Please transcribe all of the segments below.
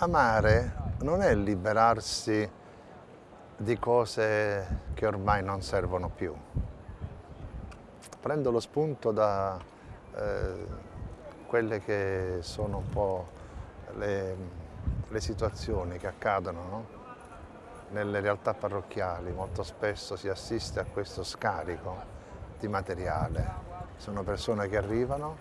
Amare non è liberarsi di cose che ormai non servono più. Prendo lo spunto da eh, quelle che sono un po' le, le situazioni che accadono no? nelle realtà parrocchiali. Molto spesso si assiste a questo scarico di materiale. Sono persone che arrivano,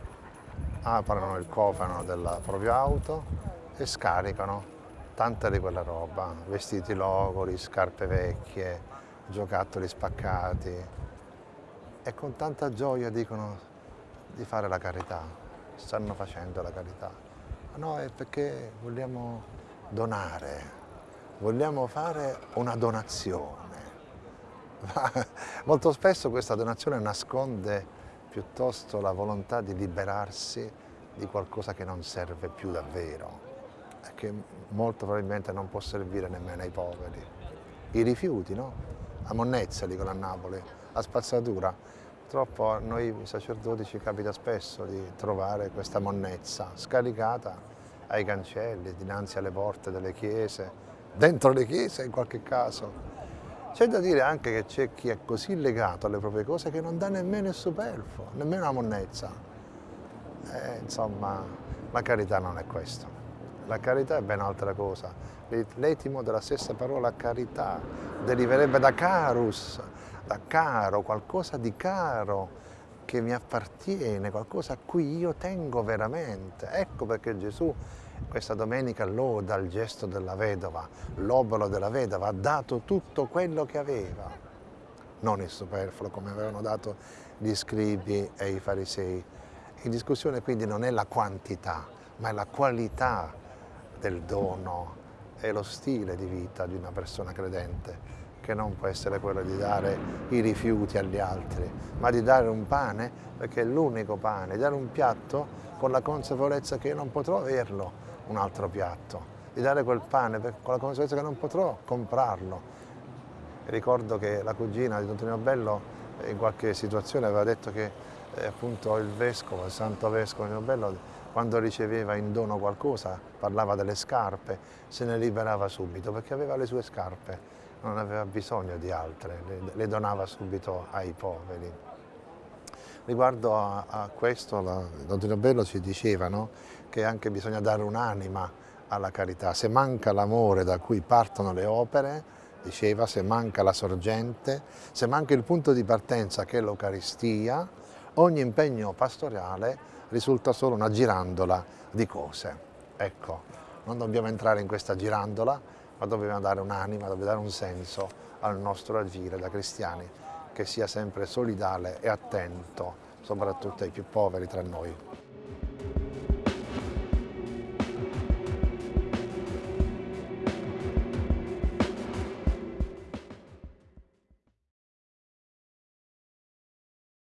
aprono il cofano della propria auto e scaricano tanta di quella roba, vestiti logori, scarpe vecchie, giocattoli spaccati. E con tanta gioia dicono di fare la carità, stanno facendo la carità. No, è perché vogliamo donare, vogliamo fare una donazione. Ma molto spesso questa donazione nasconde piuttosto la volontà di liberarsi di qualcosa che non serve più davvero che molto probabilmente non può servire nemmeno ai poveri. I rifiuti, no? A monnezza, dicono a Napoli, a spazzatura. Purtroppo a noi sacerdoti ci capita spesso di trovare questa monnezza scaricata ai cancelli, dinanzi alle porte delle chiese, dentro le chiese in qualche caso. C'è da dire anche che c'è chi è così legato alle proprie cose che non dà nemmeno il superfluo, nemmeno la monnezza. Eh, insomma, la carità non è questo. La carità è ben altra cosa. L'etimo della stessa parola carità deriverebbe da carus, da caro, qualcosa di caro che mi appartiene, qualcosa a cui io tengo veramente. Ecco perché Gesù questa domenica loda il gesto della vedova, l'obolo della vedova, ha dato tutto quello che aveva, non il superfluo come avevano dato gli scribi e i farisei. In discussione quindi non è la quantità, ma è la qualità del dono e lo stile di vita di una persona credente, che non può essere quello di dare i rifiuti agli altri, ma di dare un pane, perché è l'unico pane, di dare un piatto con la consapevolezza che io non potrò averlo un altro piatto, di dare quel pane con la consapevolezza che non potrò comprarlo. Ricordo che la cugina di Don Tonino Bello in qualche situazione aveva detto che eh, appunto il vescovo, il santo vescovo Tonino Bello quando riceveva in dono qualcosa, parlava delle scarpe, se ne liberava subito perché aveva le sue scarpe, non aveva bisogno di altre, le, le donava subito ai poveri. Riguardo a, a questo, la, Don Bello ci diceva no? che anche bisogna dare un'anima alla carità. Se manca l'amore da cui partono le opere, diceva, se manca la sorgente, se manca il punto di partenza che è l'Eucaristia, ogni impegno pastoriale risulta solo una girandola di cose. Ecco, non dobbiamo entrare in questa girandola, ma dobbiamo dare un'anima, dobbiamo dare un senso al nostro agire da cristiani, che sia sempre solidale e attento, soprattutto ai più poveri tra noi.